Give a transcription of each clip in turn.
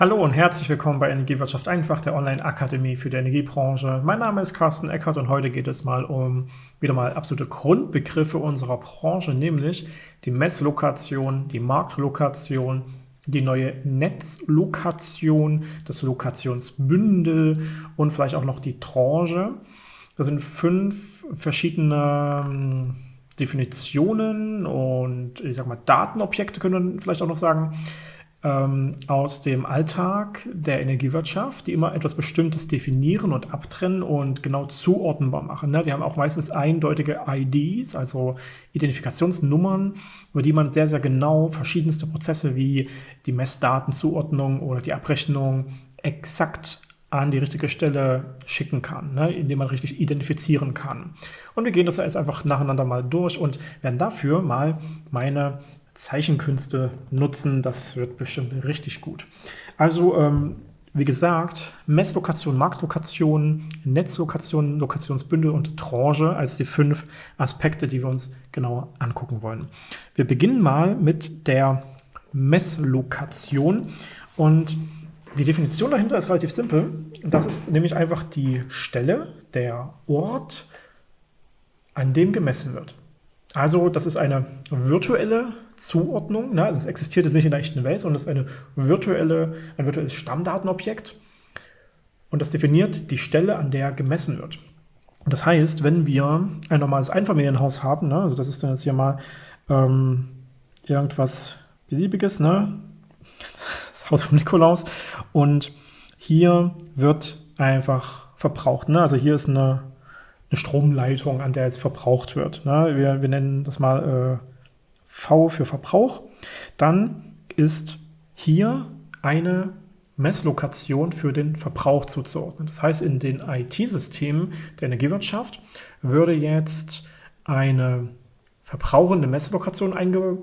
Hallo und herzlich willkommen bei Energiewirtschaft einfach, der Online-Akademie für die Energiebranche. Mein Name ist Carsten Eckert und heute geht es mal um wieder mal absolute Grundbegriffe unserer Branche, nämlich die Messlokation, die Marktlokation, die neue Netzlokation, das Lokationsbündel und vielleicht auch noch die Tranche. Das sind fünf verschiedene hm, Definitionen und ich sag mal Datenobjekte können wir vielleicht auch noch sagen, ähm, aus dem Alltag der Energiewirtschaft, die immer etwas Bestimmtes definieren und abtrennen und genau zuordnenbar machen. Ne? Die haben auch meistens eindeutige IDs, also Identifikationsnummern, über die man sehr, sehr genau verschiedenste Prozesse wie die Messdatenzuordnung oder die Abrechnung exakt an die richtige Stelle schicken kann, ne, indem man richtig identifizieren kann. Und wir gehen das jetzt einfach nacheinander mal durch und werden dafür mal meine Zeichenkünste nutzen. Das wird bestimmt richtig gut. Also, ähm, wie gesagt, Messlokation, Marktlokation, Netzlokation, Lokationsbündel und Tranche als die fünf Aspekte, die wir uns genauer angucken wollen. Wir beginnen mal mit der Messlokation und die Definition dahinter ist relativ simpel. Das ist nämlich einfach die Stelle, der Ort, an dem gemessen wird. Also das ist eine virtuelle Zuordnung. Ne? Das existiert jetzt nicht in der echten Welt, sondern es ist eine virtuelle, ein virtuelles Stammdatenobjekt. Und das definiert die Stelle, an der gemessen wird. Das heißt, wenn wir ein normales Einfamilienhaus haben, ne? also das ist dann jetzt hier mal ähm, irgendwas Beliebiges, ne? das Haus vom Nikolaus, und hier wird einfach verbraucht. Ne? Also hier ist eine eine Stromleitung, an der es verbraucht wird. Ne? Wir, wir, nennen das mal äh, V für Verbrauch. Dann ist hier eine Messlokation für den Verbrauch zuzuordnen. Das heißt, in den IT-Systemen der Energiewirtschaft würde jetzt eine verbrauchende Messlokation einge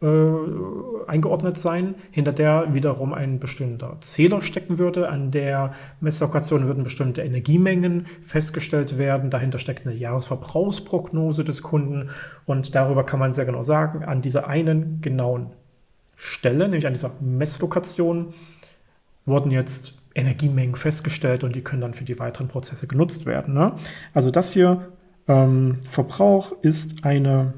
äh, eingeordnet sein, hinter der wiederum ein bestimmter Zähler stecken würde. An der Messlokation würden bestimmte Energiemengen festgestellt werden. Dahinter steckt eine Jahresverbrauchsprognose des Kunden und darüber kann man sehr genau sagen, an dieser einen genauen Stelle, nämlich an dieser Messlokation, wurden jetzt Energiemengen festgestellt und die können dann für die weiteren Prozesse genutzt werden. Ne? Also das hier, ähm, Verbrauch, ist eine,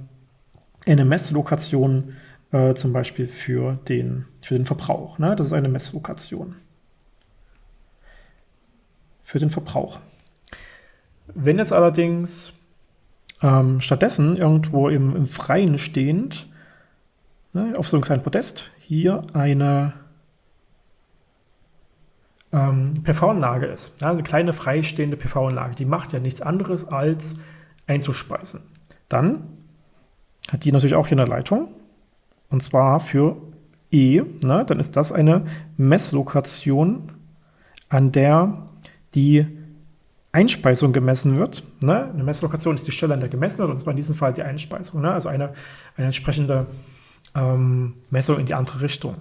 eine Messlokation, äh, zum Beispiel für den, für den Verbrauch. Ne? Das ist eine Messlokation. Für den Verbrauch. Wenn jetzt allerdings ähm, stattdessen irgendwo im, im Freien stehend, ne, auf so einem kleinen Podest, hier eine ähm, PV-Anlage ist, ja, eine kleine freistehende PV-Anlage, die macht ja nichts anderes als einzuspeisen. Dann hat die natürlich auch hier eine Leitung und zwar für E, ne, dann ist das eine Messlokation, an der die Einspeisung gemessen wird. Ne? Eine Messlokation ist die Stelle, an der gemessen wird, und zwar in diesem Fall die Einspeisung, ne? also eine, eine entsprechende ähm, Messung in die andere Richtung.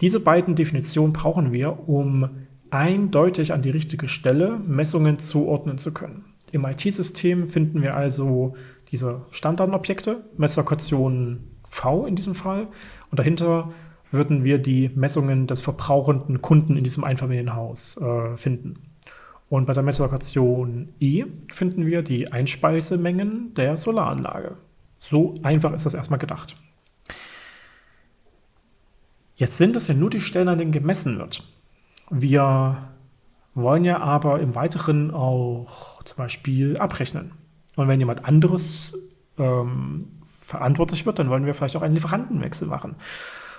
Diese beiden Definitionen brauchen wir, um eindeutig an die richtige Stelle Messungen zuordnen zu können. Im IT-System finden wir also diese Standardobjekte, Messlokationen V in diesem Fall. Und dahinter würden wir die Messungen des verbrauchenden Kunden in diesem Einfamilienhaus äh, finden. Und bei der Messlokation E finden wir die Einspeisemengen der Solaranlage. So einfach ist das erstmal gedacht. Jetzt sind es ja nur die Stellen, an denen gemessen wird. Wir wollen ja aber im Weiteren auch zum Beispiel abrechnen. Und wenn jemand anderes ähm, verantwortlich wird, dann wollen wir vielleicht auch einen Lieferantenwechsel machen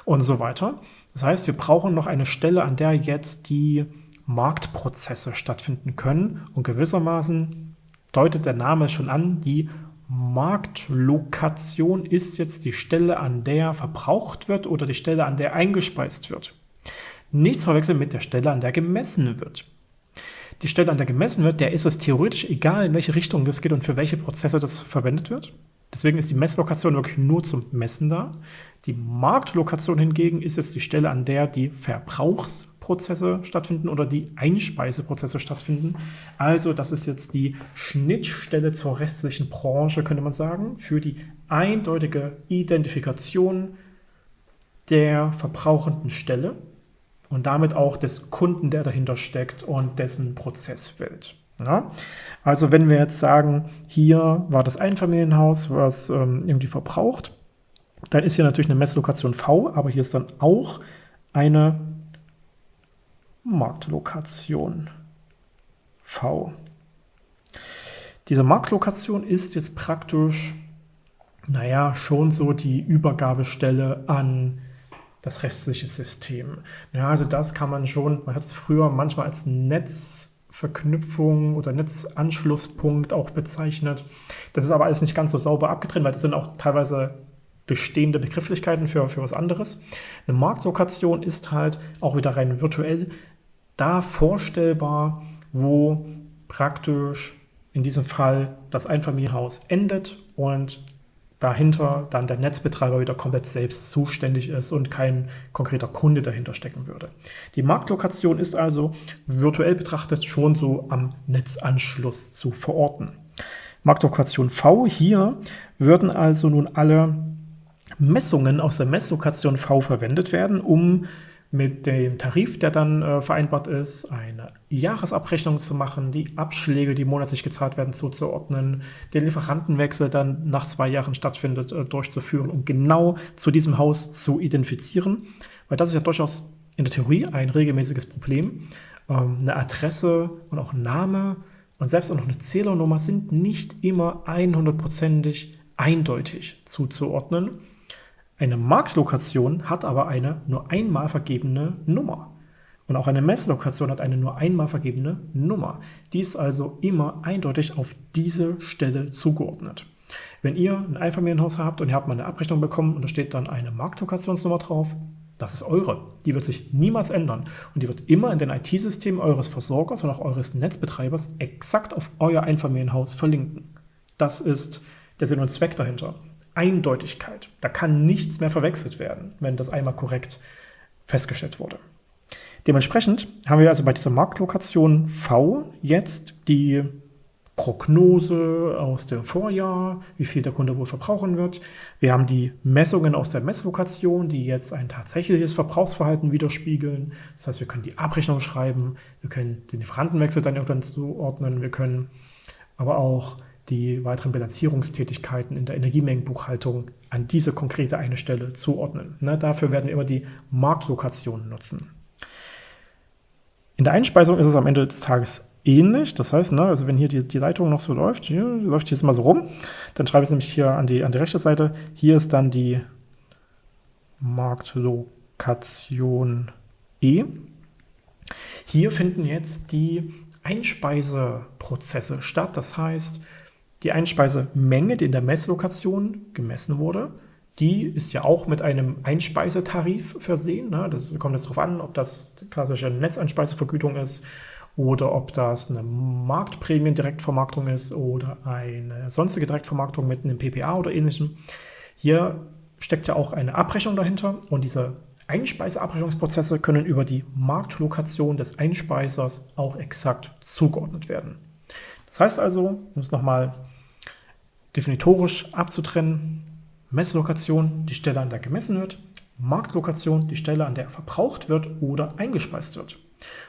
und so weiter. Das heißt, wir brauchen noch eine Stelle, an der jetzt die Marktprozesse stattfinden können und gewissermaßen deutet der Name schon an, die Marktlokation ist jetzt die Stelle, an der verbraucht wird oder die Stelle, an der eingespeist wird. Nichts verwechseln mit der Stelle, an der gemessen wird. Die Stelle, an der gemessen wird, der ist es theoretisch egal, in welche Richtung das geht und für welche Prozesse das verwendet wird. Deswegen ist die Messlokation wirklich nur zum Messen da. Die Marktlokation hingegen ist jetzt die Stelle, an der die Verbrauchsprozesse stattfinden oder die Einspeiseprozesse stattfinden. Also das ist jetzt die Schnittstelle zur restlichen Branche, könnte man sagen, für die eindeutige Identifikation der verbrauchenden Stelle und damit auch des Kunden, der dahinter steckt und dessen Prozesswelt. Ja? Also wenn wir jetzt sagen, hier war das Einfamilienhaus, was ähm, irgendwie verbraucht, dann ist hier natürlich eine Messlokation V, aber hier ist dann auch eine Marktlokation V. Diese Marktlokation ist jetzt praktisch, naja, schon so die Übergabestelle an das restliche System. Ja, also das kann man schon, man hat es früher manchmal als Netzverknüpfung oder Netzanschlusspunkt auch bezeichnet. Das ist aber alles nicht ganz so sauber abgetrennt, weil das sind auch teilweise bestehende Begrifflichkeiten für, für was anderes. Eine Marktlokation ist halt auch wieder rein virtuell da vorstellbar, wo praktisch in diesem Fall das Einfamilienhaus endet und dahinter dann der Netzbetreiber wieder komplett selbst zuständig ist und kein konkreter Kunde dahinter stecken würde. Die Marktlokation ist also virtuell betrachtet schon so am Netzanschluss zu verorten. Marktlokation V, hier würden also nun alle Messungen aus der Messlokation V verwendet werden, um mit dem Tarif, der dann äh, vereinbart ist, eine Jahresabrechnung zu machen, die Abschläge, die monatlich gezahlt werden, zuzuordnen, den Lieferantenwechsel dann nach zwei Jahren stattfindet, äh, durchzuführen, um genau zu diesem Haus zu identifizieren. Weil das ist ja durchaus in der Theorie ein regelmäßiges Problem. Ähm, eine Adresse und auch Name und selbst auch noch eine Zählernummer sind nicht immer 100%ig eindeutig zuzuordnen. Eine Marktlokation hat aber eine nur einmal vergebene Nummer. Und auch eine Messlokation hat eine nur einmal vergebene Nummer. Die ist also immer eindeutig auf diese Stelle zugeordnet. Wenn ihr ein Einfamilienhaus habt und ihr habt mal eine Abrechnung bekommen und da steht dann eine Marktlokationsnummer drauf, das ist eure. Die wird sich niemals ändern und die wird immer in den IT-Systemen eures Versorgers und auch eures Netzbetreibers exakt auf euer Einfamilienhaus verlinken. Das ist der Sinn und Zweck dahinter. Eindeutigkeit. Da kann nichts mehr verwechselt werden, wenn das einmal korrekt festgestellt wurde. Dementsprechend haben wir also bei dieser Marktlokation V jetzt die Prognose aus dem Vorjahr, wie viel der Kunde wohl verbrauchen wird. Wir haben die Messungen aus der Messlokation, die jetzt ein tatsächliches Verbrauchsverhalten widerspiegeln. Das heißt, wir können die Abrechnung schreiben, wir können den Lieferantenwechsel dann irgendwann zuordnen, wir können aber auch die weiteren Bilanzierungstätigkeiten in der Energiemengenbuchhaltung an diese konkrete eine Stelle zuordnen. Ne, dafür werden wir immer die Marktlokationen nutzen. In der Einspeisung ist es am Ende des Tages ähnlich. Das heißt, ne, also wenn hier die, die Leitung noch so läuft, hier läuft jetzt mal so rum, dann schreibe ich es nämlich hier an die, an die rechte Seite. Hier ist dann die Marktlokation E. Hier finden jetzt die Einspeiseprozesse statt. Das heißt, die Einspeisemenge, die in der Messlokation gemessen wurde, die ist ja auch mit einem Einspeisetarif versehen. Ne? Das kommt jetzt darauf an, ob das klassische Netzeinspeisevergütung ist oder ob das eine Marktprämien-Direktvermarktung ist oder eine sonstige Direktvermarktung mit einem PPA oder ähnlichem. Hier steckt ja auch eine Abrechnung dahinter und diese Einspeiseabrechnungsprozesse können über die Marktlokation des Einspeisers auch exakt zugeordnet werden. Das heißt also, um es nochmal definitorisch abzutrennen, Messlokation, die Stelle, an der gemessen wird, Marktlokation, die Stelle, an der verbraucht wird oder eingespeist wird.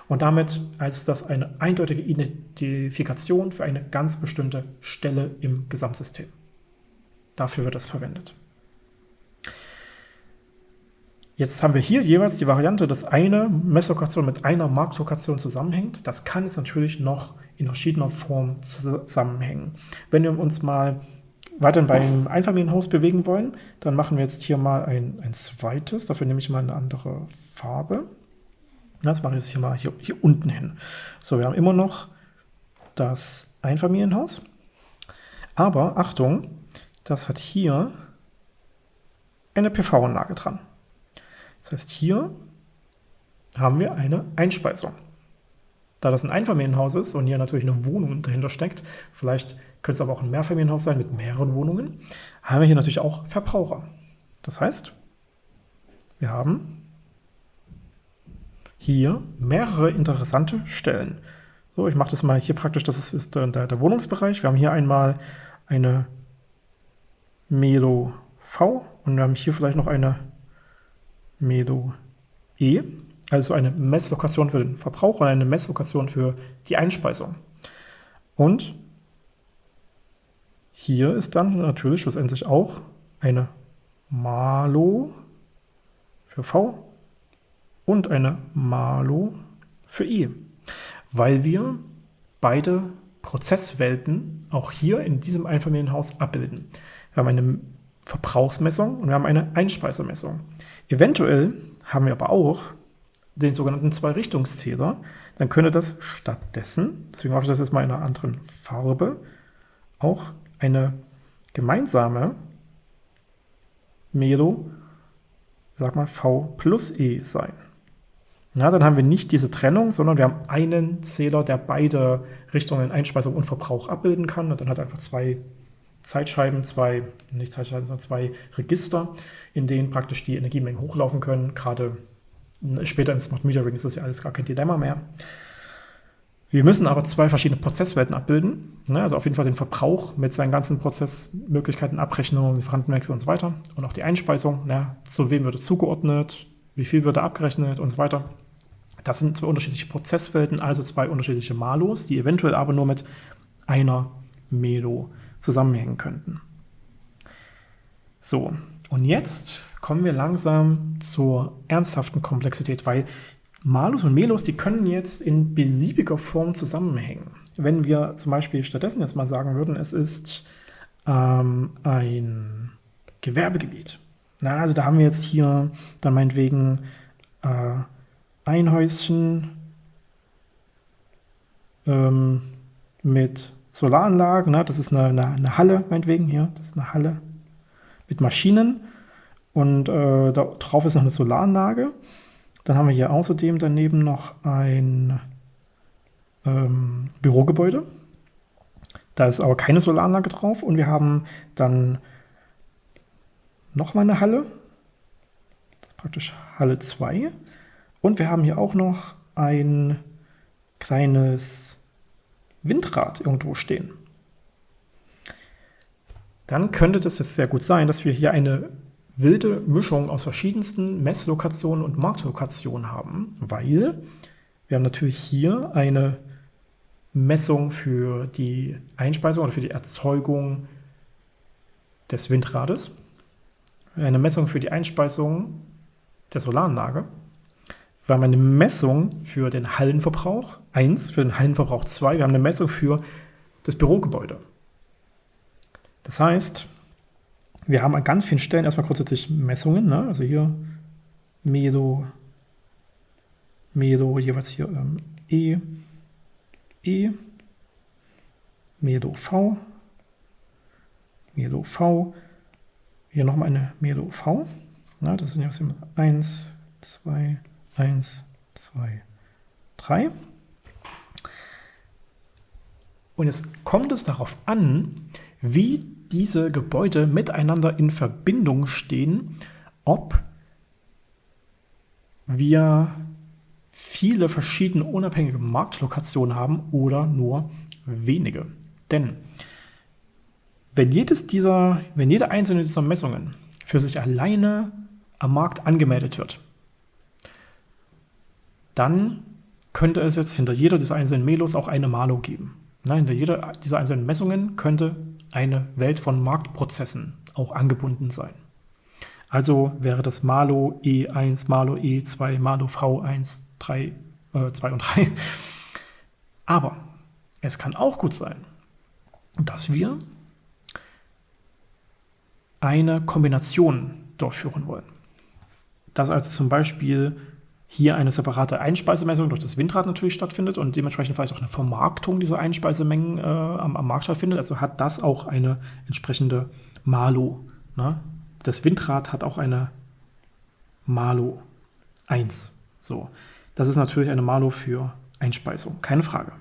Und damit als das eine eindeutige Identifikation für eine ganz bestimmte Stelle im Gesamtsystem. Dafür wird das verwendet. Jetzt haben wir hier jeweils die Variante, dass eine Messlokation mit einer Marktlokation zusammenhängt. Das kann es natürlich noch in verschiedener Form zusammenhängen. Wenn wir uns mal weiterhin beim Einfamilienhaus bewegen wollen, dann machen wir jetzt hier mal ein, ein zweites. Dafür nehme ich mal eine andere Farbe. Das mache ich jetzt hier mal hier, hier unten hin. So, wir haben immer noch das Einfamilienhaus. Aber Achtung, das hat hier eine PV-Anlage dran. Das heißt, hier haben wir eine Einspeisung. Da das ein Einfamilienhaus ist und hier natürlich eine Wohnung dahinter steckt, vielleicht könnte es aber auch ein Mehrfamilienhaus sein mit mehreren Wohnungen, haben wir hier natürlich auch Verbraucher. Das heißt, wir haben hier mehrere interessante Stellen. So, ich mache das mal hier praktisch, das ist, der, der Wohnungsbereich. Wir haben hier einmal eine Melo V und wir haben hier vielleicht noch eine Melo E. Also eine Messlokation für den Verbrauch und eine Messlokation für die Einspeisung. Und hier ist dann natürlich schlussendlich auch eine Malo für V und eine Malo für I, weil wir beide Prozesswelten auch hier in diesem Einfamilienhaus abbilden. Wir haben eine Verbrauchsmessung und wir haben eine Einspeisemessung. Eventuell haben wir aber auch den sogenannten Zwei-Richtungszähler. Dann könnte das stattdessen, deswegen mache ich das jetzt mal in einer anderen Farbe, auch eine gemeinsame Melo, sag mal V plus E sein. Ja, dann haben wir nicht diese Trennung, sondern wir haben einen Zähler, der beide Richtungen Einspeisung und Verbrauch abbilden kann. Und dann hat er einfach zwei Zeitscheiben, zwei, nicht Zeitscheiben, sondern zwei Register, in denen praktisch die Energiemengen hochlaufen können. Gerade später in Smart Metering ist das ja alles gar kein Dilemma mehr. Wir müssen aber zwei verschiedene Prozesswelten abbilden. Ne? Also auf jeden Fall den Verbrauch mit seinen ganzen Prozessmöglichkeiten, Abrechnungen, Lieferantenwechsel und so weiter. Und auch die Einspeisung. Ne? Zu wem wird es zugeordnet? Wie viel wird da abgerechnet und so weiter. Das sind zwei unterschiedliche Prozesswelten, also zwei unterschiedliche Malos, die eventuell aber nur mit einer Melo zusammenhängen könnten. So, und jetzt kommen wir langsam zur ernsthaften Komplexität, weil Malus und Melos, die können jetzt in beliebiger Form zusammenhängen. Wenn wir zum Beispiel stattdessen jetzt mal sagen würden, es ist ähm, ein Gewerbegebiet. Na, also da haben wir jetzt hier dann meinetwegen äh, ein Häuschen ähm, mit Solaranlagen. Ne? Das ist eine, eine, eine, Halle, meinetwegen hier. Das ist eine Halle mit Maschinen. Und äh, da drauf ist noch eine Solaranlage. Dann haben wir hier außerdem daneben noch ein ähm, Bürogebäude. Da ist aber keine Solaranlage drauf. Und wir haben dann nochmal eine Halle. Das ist praktisch Halle 2. Und wir haben hier auch noch ein kleines Windrad irgendwo stehen. Dann könnte das jetzt sehr gut sein, dass wir hier eine wilde Mischung aus verschiedensten Messlokationen und Marktlokationen haben, weil wir haben natürlich hier eine Messung für die Einspeisung oder für die Erzeugung des Windrades, eine Messung für die Einspeisung der Solaranlage wir haben eine Messung für den Hallenverbrauch 1, für den Hallenverbrauch 2, wir haben eine Messung für das Bürogebäude. Das heißt, wir haben an ganz vielen Stellen erstmal grundsätzlich Messungen, ne? also hier Medo, Medo, jeweils hier ähm, E, E, Medo V, Medo V, hier nochmal eine Medo V, na, das sind jetzt 1, 2, 1, 2, 3. Und jetzt kommt es darauf an, wie diese Gebäude miteinander in Verbindung stehen, ob wir viele verschiedene unabhängige Marktlokationen haben oder nur wenige. Denn wenn, jedes dieser, wenn jede einzelne dieser Messungen für sich alleine am Markt angemeldet wird, dann könnte es jetzt hinter jeder dieser einzelnen Melos auch eine Malo geben. Na, hinter jeder dieser einzelnen Messungen könnte eine Welt von Marktprozessen auch angebunden sein. Also wäre das Malo E1, Malo E2, Malo V1, 3, äh, 2 und 3. Aber es kann auch gut sein, dass wir eine Kombination durchführen wollen. Dass also zum Beispiel hier eine separate Einspeisemessung durch das Windrad natürlich stattfindet und dementsprechend vielleicht auch eine Vermarktung dieser Einspeisemengen äh, am, am, Markt stattfindet. Also hat das auch eine entsprechende Malo. Ne? Das Windrad hat auch eine Malo 1. So, das ist natürlich eine Malo für Einspeisung, keine Frage.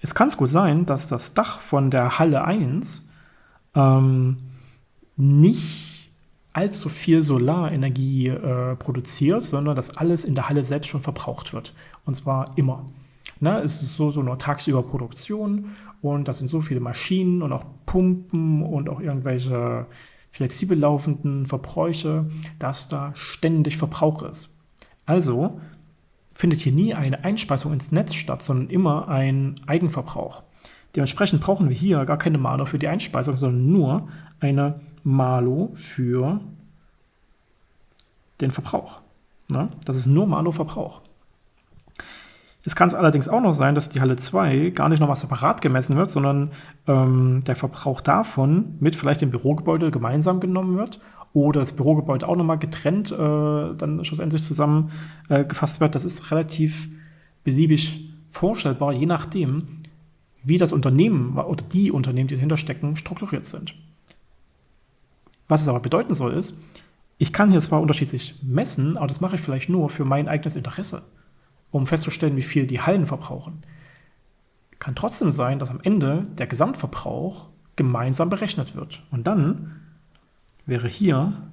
Jetzt kann es gut sein, dass das Dach von der Halle 1 ähm, nicht allzu viel Solarenergie äh, produziert, sondern dass alles in der Halle selbst schon verbraucht wird. Und zwar immer. Ne, es ist so, so nur tagsüber Produktion und das sind so viele Maschinen und auch Pumpen und auch irgendwelche flexibel laufenden Verbräuche, dass da ständig Verbrauch ist. Also findet hier nie eine Einspeisung ins Netz statt, sondern immer ein Eigenverbrauch. Dementsprechend brauchen wir hier gar keine Malo für die Einspeisung, sondern nur eine Malo für den Verbrauch. Ne? Das ist nur Malo-Verbrauch. Es kann es allerdings auch noch sein, dass die Halle 2 gar nicht nochmal separat gemessen wird, sondern ähm, der Verbrauch davon mit vielleicht dem Bürogebäude gemeinsam genommen wird oder das Bürogebäude auch nochmal getrennt äh, dann schlussendlich zusammengefasst äh, wird. Das ist relativ beliebig vorstellbar, je nachdem, wie das Unternehmen oder die Unternehmen, die dahinter stecken, strukturiert sind. Was es aber bedeuten soll, ist, ich kann hier zwar unterschiedlich messen, aber das mache ich vielleicht nur für mein eigenes Interesse um festzustellen, wie viel die Hallen verbrauchen. Kann trotzdem sein, dass am Ende der Gesamtverbrauch gemeinsam berechnet wird. Und dann wäre hier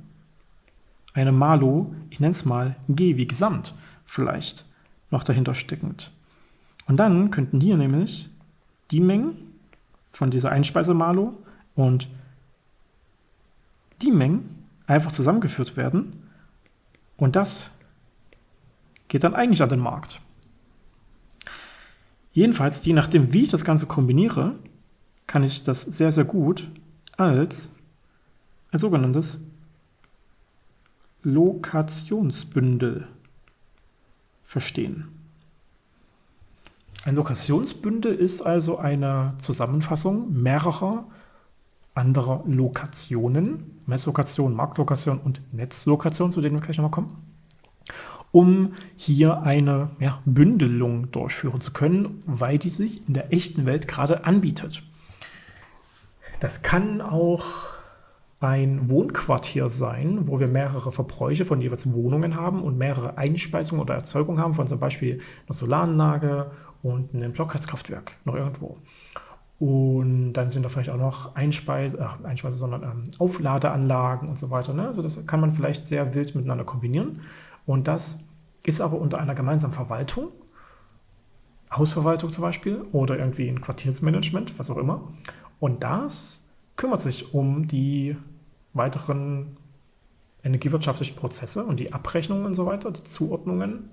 eine Malo, ich nenne es mal G wie Gesamt vielleicht, noch dahinter steckend. Und dann könnten hier nämlich die Mengen von dieser Einspeisemalo und die Mengen einfach zusammengeführt werden und das geht dann eigentlich an den Markt. Jedenfalls, je nachdem, wie ich das Ganze kombiniere, kann ich das sehr, sehr gut als ein sogenanntes Lokationsbündel verstehen. Ein Lokationsbündel ist also eine Zusammenfassung mehrerer anderer Lokationen, Messlokation, Marktlokation und Netzlokation, zu denen wir gleich nochmal kommen um hier eine ja, Bündelung durchführen zu können, weil die sich in der echten Welt gerade anbietet. Das kann auch ein Wohnquartier sein, wo wir mehrere Verbräuche von jeweils Wohnungen haben und mehrere Einspeisungen oder Erzeugungen haben von zum Beispiel einer Solaranlage und einem Blockheizkraftwerk noch irgendwo. Und dann sind da vielleicht auch noch Einspeise, ach, Einspeise sondern ähm, Aufladeanlagen und so weiter. Ne? Also das kann man vielleicht sehr wild miteinander kombinieren. Und das ist aber unter einer gemeinsamen Verwaltung, Hausverwaltung zum Beispiel oder irgendwie ein Quartiersmanagement, was auch immer. Und das kümmert sich um die weiteren energiewirtschaftlichen Prozesse und die Abrechnungen und so weiter, die Zuordnungen.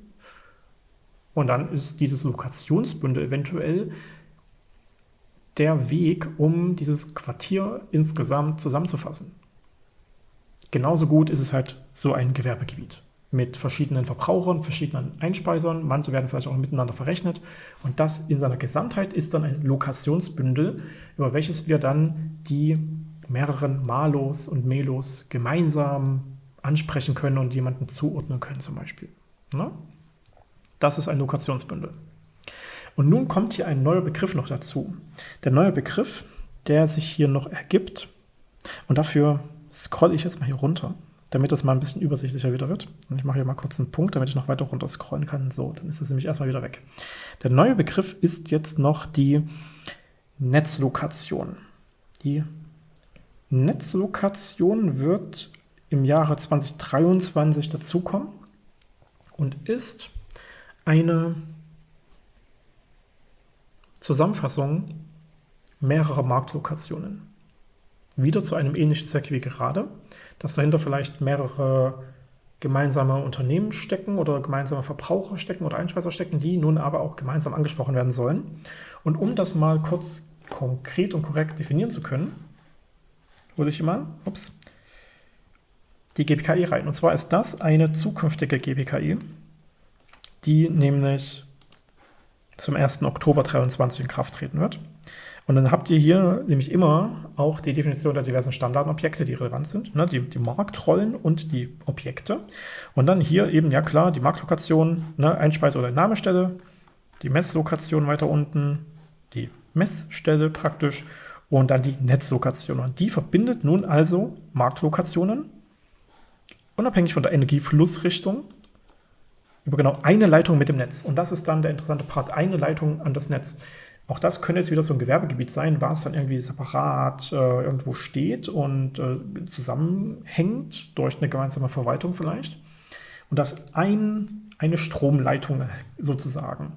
Und dann ist dieses Lokationsbündel eventuell der Weg, um dieses Quartier insgesamt zusammenzufassen. Genauso gut ist es halt so ein Gewerbegebiet mit verschiedenen Verbrauchern, verschiedenen Einspeisern. Manche werden vielleicht auch miteinander verrechnet. Und das in seiner Gesamtheit ist dann ein Lokationsbündel, über welches wir dann die mehreren Malos und Melos gemeinsam ansprechen können und jemanden zuordnen können zum Beispiel. Na? Das ist ein Lokationsbündel. Und nun kommt hier ein neuer Begriff noch dazu. Der neue Begriff, der sich hier noch ergibt, und dafür scrolle ich jetzt mal hier runter damit das mal ein bisschen übersichtlicher wieder wird. Und ich mache hier mal kurz einen Punkt, damit ich noch weiter runter scrollen kann. So, dann ist das nämlich erstmal wieder weg. Der neue Begriff ist jetzt noch die Netzlokation. Die Netzlokation wird im Jahre 2023 dazukommen und ist eine Zusammenfassung mehrerer Marktlokationen wieder zu einem ähnlichen Zweck wie gerade, dass dahinter vielleicht mehrere gemeinsame Unternehmen stecken oder gemeinsame Verbraucher stecken oder Einspeiser stecken, die nun aber auch gemeinsam angesprochen werden sollen. Und um das mal kurz konkret und korrekt definieren zu können, hole ich immer ups, die GPKI rein. Und zwar ist das eine zukünftige GPKI, die nämlich zum 1. Oktober 2023 in Kraft treten wird. Und dann habt ihr hier nämlich immer auch die Definition der diversen Standardobjekte, die relevant sind, ne, die, die Marktrollen und die Objekte. Und dann hier eben, ja klar, die Marktlokation, ne, Einspeise- oder Entnahmestelle, die Messlokation weiter unten, die Messstelle praktisch und dann die Netzlokation. Und die verbindet nun also Marktlokationen, unabhängig von der Energieflussrichtung, über genau eine Leitung mit dem Netz. Und das ist dann der interessante Part, eine Leitung an das Netz. Auch das könnte jetzt wieder so ein Gewerbegebiet sein, was dann irgendwie separat äh, irgendwo steht und äh, zusammenhängt durch eine gemeinsame Verwaltung vielleicht. Und das ein, eine Stromleitung sozusagen.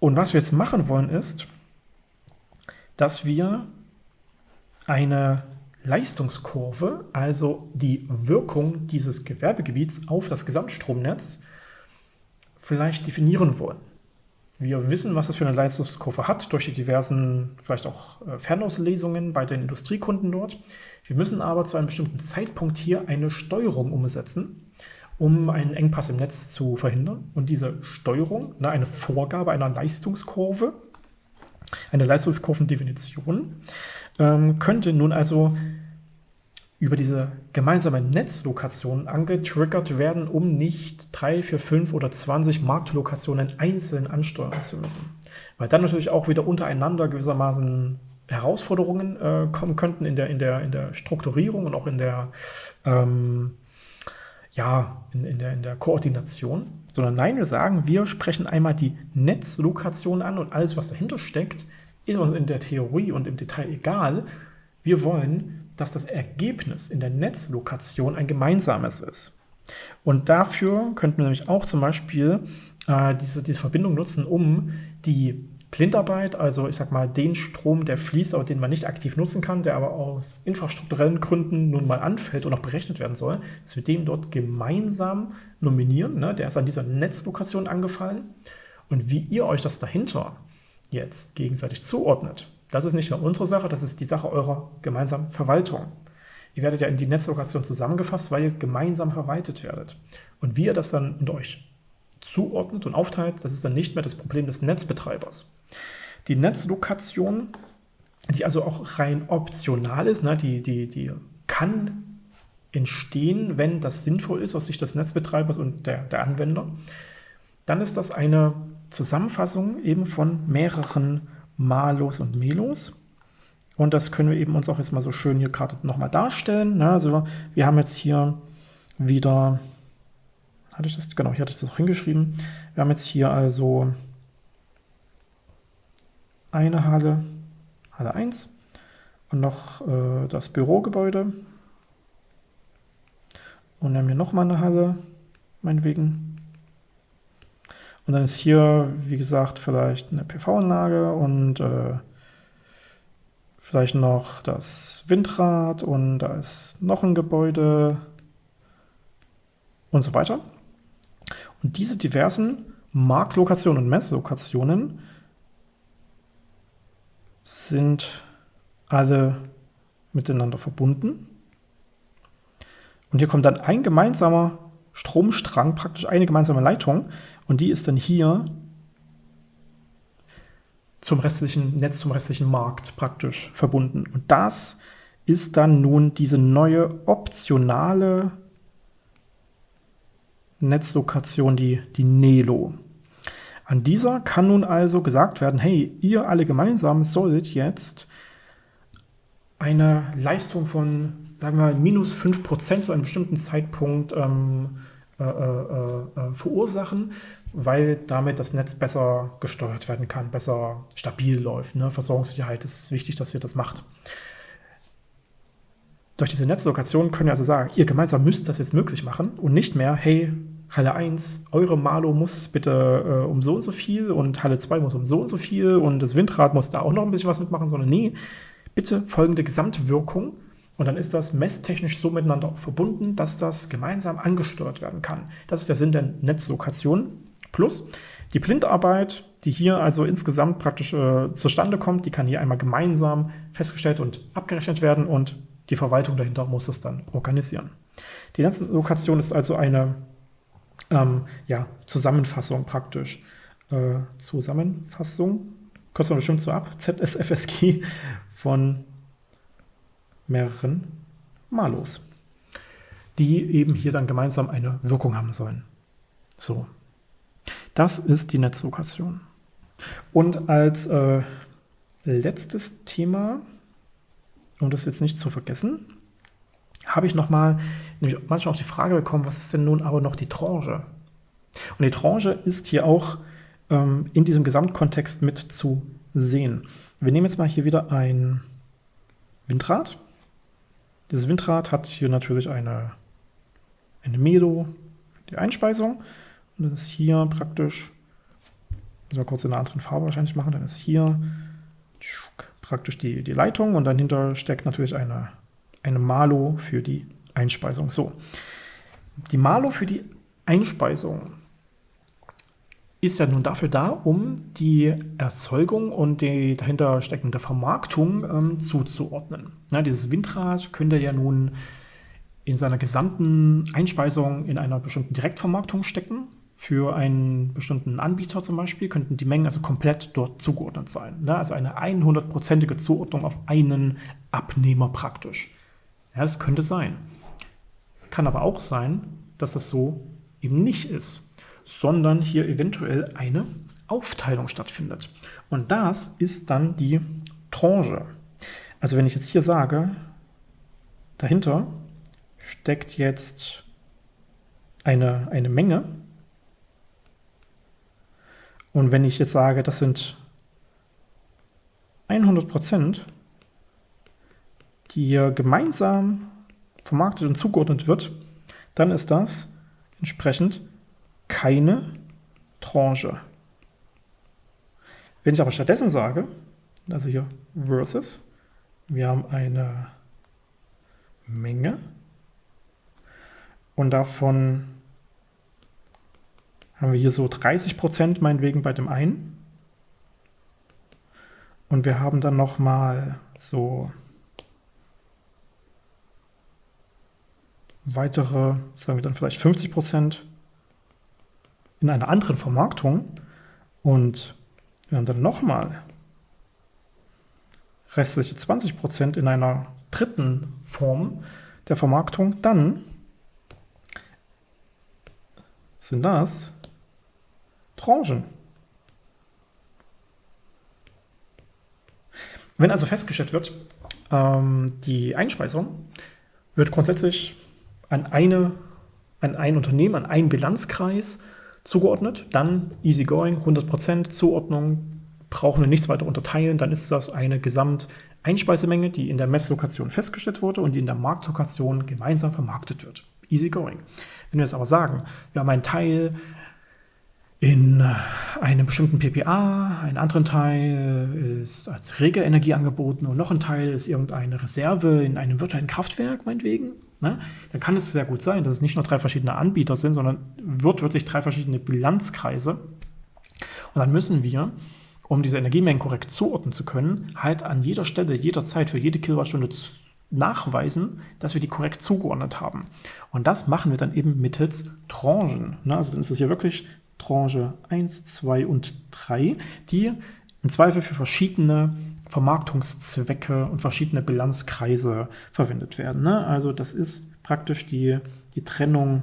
Und was wir jetzt machen wollen ist, dass wir eine Leistungskurve, also die Wirkung dieses Gewerbegebiets auf das Gesamtstromnetz, vielleicht definieren wollen. Wir wissen, was das für eine Leistungskurve hat, durch die diversen, vielleicht auch äh, Fernauslesungen bei den Industriekunden dort. Wir müssen aber zu einem bestimmten Zeitpunkt hier eine Steuerung umsetzen, um einen Engpass im Netz zu verhindern. Und diese Steuerung, ne, eine Vorgabe einer Leistungskurve, eine Leistungskurvendefinition, ähm, könnte nun also über diese gemeinsame Netzlokation angetriggert werden, um nicht drei, vier, fünf oder 20 Marktlokationen einzeln ansteuern zu müssen. Weil dann natürlich auch wieder untereinander gewissermaßen Herausforderungen äh, kommen könnten in der, in, der, in der Strukturierung und auch in der, ähm, ja, in, in, der, in der Koordination. Sondern nein, wir sagen, wir sprechen einmal die Netzlokation an und alles, was dahinter steckt, ist uns in der Theorie und im Detail egal. Wir wollen dass das Ergebnis in der Netzlokation ein gemeinsames ist. Und dafür könnten wir nämlich auch zum Beispiel äh, diese, diese Verbindung nutzen, um die Blindarbeit, also ich sag mal den Strom, der fließt, aber den man nicht aktiv nutzen kann, der aber aus infrastrukturellen Gründen nun mal anfällt und auch berechnet werden soll, dass wir den dort gemeinsam nominieren. Ne? Der ist an dieser Netzlokation angefallen. Und wie ihr euch das dahinter jetzt gegenseitig zuordnet, das ist nicht nur unsere Sache, das ist die Sache eurer gemeinsamen Verwaltung. Ihr werdet ja in die Netzlokation zusammengefasst, weil ihr gemeinsam verwaltet werdet. Und wie ihr das dann unter euch zuordnet und aufteilt, das ist dann nicht mehr das Problem des Netzbetreibers. Die Netzlokation, die also auch rein optional ist, ne, die, die, die kann entstehen, wenn das sinnvoll ist aus Sicht des Netzbetreibers und der, der Anwender, dann ist das eine Zusammenfassung eben von mehreren Malos und Melos. Und das können wir eben uns auch jetzt mal so schön hier gerade nochmal darstellen. Ne? Also wir haben jetzt hier wieder, hatte ich das, genau, hier hatte ich das auch hingeschrieben. Wir haben jetzt hier also eine Halle, Halle 1 und noch äh, das Bürogebäude. Und dann haben wir nochmal eine Halle, meinetwegen. Und dann ist hier, wie gesagt, vielleicht eine PV-Anlage und äh, vielleicht noch das Windrad und da ist noch ein Gebäude und so weiter. Und diese diversen Marktlokationen und Messlokationen sind alle miteinander verbunden. Und hier kommt dann ein gemeinsamer Stromstrang, praktisch eine gemeinsame Leitung. Und die ist dann hier zum restlichen Netz, zum restlichen Markt praktisch verbunden. Und das ist dann nun diese neue optionale Netzlokation, die, die Nelo. An dieser kann nun also gesagt werden, hey, ihr alle gemeinsam sollt jetzt eine Leistung von sagen wir mal, minus 5% zu einem bestimmten Zeitpunkt ähm, äh, äh, äh, verursachen, weil damit das Netz besser gesteuert werden kann, besser stabil läuft. Ne? Versorgungssicherheit ist wichtig, dass ihr das macht. Durch diese Netzlokation können wir also sagen, ihr gemeinsam müsst das jetzt möglich machen und nicht mehr, hey, Halle 1, eure Malo muss bitte äh, um so und so viel und Halle 2 muss um so und so viel und das Windrad muss da auch noch ein bisschen was mitmachen, sondern nee, bitte folgende Gesamtwirkung und dann ist das messtechnisch so miteinander verbunden, dass das gemeinsam angesteuert werden kann. Das ist der Sinn der Netzlokation. Plus die Blindarbeit, die hier also insgesamt praktisch äh, zustande kommt, die kann hier einmal gemeinsam festgestellt und abgerechnet werden und die Verwaltung dahinter muss es dann organisieren. Die Netzlokation ist also eine ähm, ja, Zusammenfassung praktisch. Äh, Zusammenfassung, kürzen wir bestimmt so ab, ZSFSG von mehreren Malos, die eben hier dann gemeinsam eine Wirkung haben sollen. So, das ist die Netzlokation. Und als äh, letztes Thema, um das jetzt nicht zu vergessen, habe ich nochmal nämlich manchmal auch die Frage bekommen, was ist denn nun aber noch die Tranche? Und die Tranche ist hier auch ähm, in diesem Gesamtkontext mit zu sehen. Wir nehmen jetzt mal hier wieder ein Windrad dieses Windrad hat hier natürlich eine, eine Melo, die Einspeisung. Und das ist hier praktisch, müssen wir kurz in einer anderen Farbe wahrscheinlich machen, dann ist hier praktisch die, die Leitung und dahinter steckt natürlich eine, eine Malo für die Einspeisung. So, die Malo für die Einspeisung ist ja nun dafür da, um die Erzeugung und die dahinter steckende Vermarktung ähm, zuzuordnen. Ja, dieses Windrad könnte ja nun in seiner gesamten Einspeisung in einer bestimmten Direktvermarktung stecken. Für einen bestimmten Anbieter zum Beispiel könnten die Mengen also komplett dort zugeordnet sein. Ne? Also eine 100%ige Zuordnung auf einen Abnehmer praktisch. Ja, das könnte sein. Es kann aber auch sein, dass das so eben nicht ist, sondern hier eventuell eine Aufteilung stattfindet. Und das ist dann die Tranche. Also wenn ich jetzt hier sage, dahinter steckt jetzt eine, eine Menge. Und wenn ich jetzt sage, das sind 100 Prozent, die hier gemeinsam vermarktet und zugeordnet wird, dann ist das entsprechend keine Tranche. Wenn ich aber stattdessen sage, also hier versus, wir haben eine Menge und davon haben wir hier so 30 Prozent meinetwegen bei dem einen. Und wir haben dann nochmal so weitere, sagen wir dann vielleicht 50 Prozent in einer anderen Vermarktung. Und wir haben dann nochmal restliche 20 Prozent in einer dritten Form der Vermarktung. Dann sind das Tranchen. Wenn also festgestellt wird, ähm, die Einspeisung wird grundsätzlich an, eine, an ein Unternehmen, an einen Bilanzkreis zugeordnet, dann easygoing, 100% Zuordnung, brauchen wir nichts weiter unterteilen, dann ist das eine Gesamteinspeisemenge, die in der Messlokation festgestellt wurde und die in der Marktlokation gemeinsam vermarktet wird. Easygoing. Wenn wir jetzt aber sagen, wir haben einen Teil in einem bestimmten PPA, einen anderen Teil ist als Regelenergie angeboten und noch ein Teil ist irgendeine Reserve in einem virtuellen Kraftwerk, meinetwegen, ne? dann kann es sehr gut sein, dass es nicht nur drei verschiedene Anbieter sind, sondern wird wirklich drei verschiedene Bilanzkreise. Und dann müssen wir, um diese Energiemengen korrekt zuordnen zu können, halt an jeder Stelle, jederzeit für jede Kilowattstunde nachweisen, dass wir die korrekt zugeordnet haben. Und das machen wir dann eben mittels Tranchen. Ne? Also dann ist es hier wirklich Tranche 1, 2 und 3, die im Zweifel für verschiedene Vermarktungszwecke und verschiedene Bilanzkreise verwendet werden. Ne? Also das ist praktisch die, die Trennung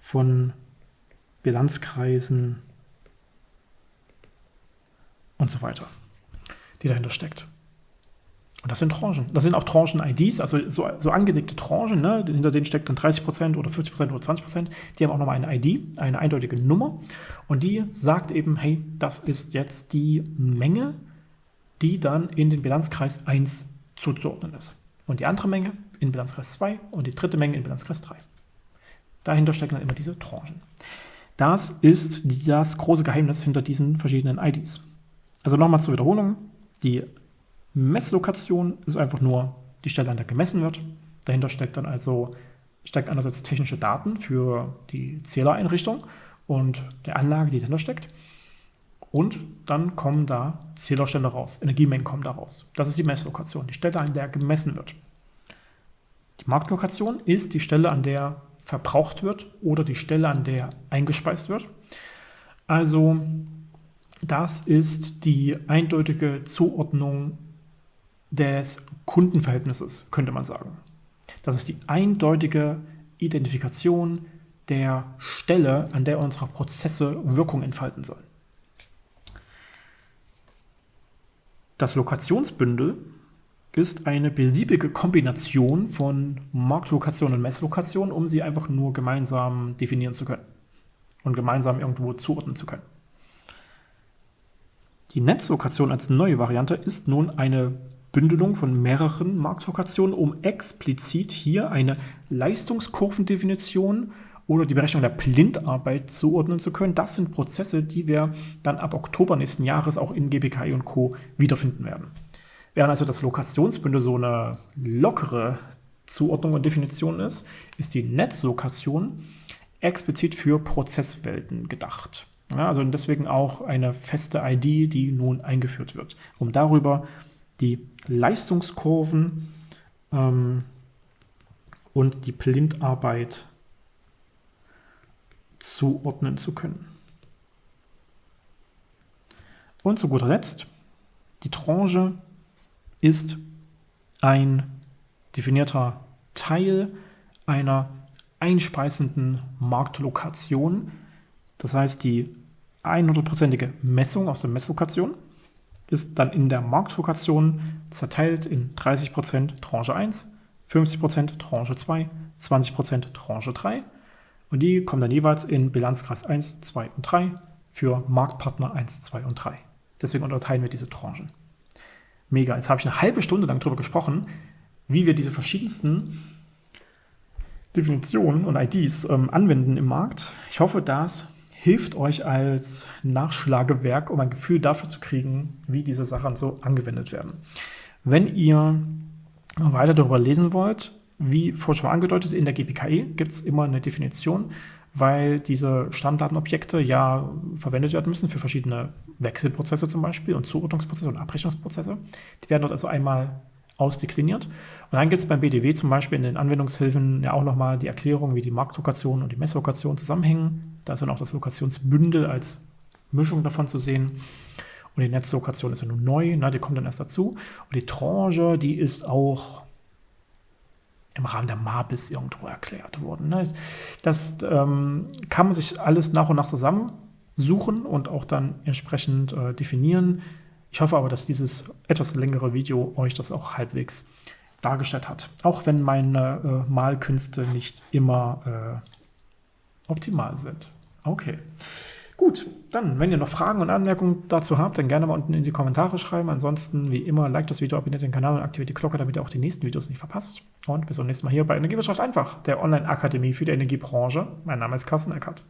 von Bilanzkreisen und so weiter, die dahinter steckt. Und das sind Tranchen. Das sind auch Tranchen-IDs, also so, so angelegte Tranchen, ne? hinter denen steckt dann 30% oder 50% oder 20%. Die haben auch nochmal eine ID, eine eindeutige Nummer. Und die sagt eben, hey, das ist jetzt die Menge, die dann in den Bilanzkreis 1 zuzuordnen ist. Und die andere Menge in Bilanzkreis 2 und die dritte Menge in Bilanzkreis 3. Dahinter stecken dann immer diese Tranchen. Das ist das große Geheimnis hinter diesen verschiedenen IDs. Also nochmal zur Wiederholung. Die Messlokation ist einfach nur die Stelle, an der gemessen wird. Dahinter steckt dann also steckt einerseits technische Daten für die Zählereinrichtung und der Anlage, die dahinter steckt. Und dann kommen da Zählerstände raus, Energiemengen kommen da raus. Das ist die Messlokation, die Stelle, an der gemessen wird. Die Marktlokation ist die Stelle, an der verbraucht wird oder die Stelle, an der eingespeist wird. Also das ist die eindeutige Zuordnung des Kundenverhältnisses, könnte man sagen. Das ist die eindeutige Identifikation der Stelle, an der unsere Prozesse Wirkung entfalten sollen. Das Lokationsbündel ist eine beliebige Kombination von Marktlokation und Messlokation, um sie einfach nur gemeinsam definieren zu können und gemeinsam irgendwo zuordnen zu können. Die Netzlokation als neue Variante ist nun eine Bündelung von mehreren Marktlokationen, um explizit hier eine Leistungskurvendefinition oder die Berechnung der Blindarbeit zuordnen zu können. Das sind Prozesse, die wir dann ab Oktober nächsten Jahres auch in GBKI und Co. wiederfinden werden. Während also das Lokationsbündel so eine lockere Zuordnung und Definition ist, ist die Netzlokation explizit für Prozesswelten gedacht. Ja, also deswegen auch eine feste ID, die nun eingeführt wird, um darüber die Leistungskurven ähm, und die Blindarbeit zuordnen zu können. Und zu guter Letzt, die Tranche ist ein definierter Teil einer einspeisenden Marktlokation. Das heißt, die 100%ige Messung aus der Messlokation ist dann in der Marktlokation zerteilt in 30% Tranche 1, 50% Tranche 2, 20% Tranche 3 und die kommen dann jeweils in Bilanzkreis 1, 2 und 3 für Marktpartner 1, 2 und 3. Deswegen unterteilen wir diese Tranchen. Mega. Jetzt habe ich eine halbe Stunde lang darüber gesprochen, wie wir diese verschiedensten Definitionen und IDs ähm, anwenden im Markt. Ich hoffe, das hilft euch als Nachschlagewerk, um ein Gefühl dafür zu kriegen, wie diese Sachen so angewendet werden. Wenn ihr weiter darüber lesen wollt, wie vorhin schon angedeutet, in der GPKE gibt es immer eine Definition, weil diese Stammdatenobjekte ja verwendet werden müssen für verschiedene Wechselprozesse zum Beispiel und Zuordnungsprozesse und Abrechnungsprozesse. Die werden dort also einmal ausdekliniert. Und dann gibt es beim BDW zum Beispiel in den Anwendungshilfen ja auch nochmal die Erklärung, wie die Marktlokation und die Messlokation zusammenhängen. Da ist dann auch das Lokationsbündel als Mischung davon zu sehen. Und die Netzlokation ist ja nun neu, ne, die kommt dann erst dazu. Und die Tranche, die ist auch im Rahmen der MABIS irgendwo erklärt worden. Ne? Das ähm, kann man sich alles nach und nach zusammensuchen und auch dann entsprechend äh, definieren. Ich hoffe aber, dass dieses etwas längere Video euch das auch halbwegs dargestellt hat. Auch wenn meine äh, Malkünste nicht immer äh, optimal sind. Okay. Gut, dann, wenn ihr noch Fragen und Anmerkungen dazu habt, dann gerne mal unten in die Kommentare schreiben. Ansonsten, wie immer, like das Video, abonniert den Kanal und aktiviert die Glocke, damit ihr auch die nächsten Videos nicht verpasst. Und bis zum nächsten Mal hier bei Energiewirtschaft einfach, der Online-Akademie für die Energiebranche. Mein Name ist Carsten Eckert.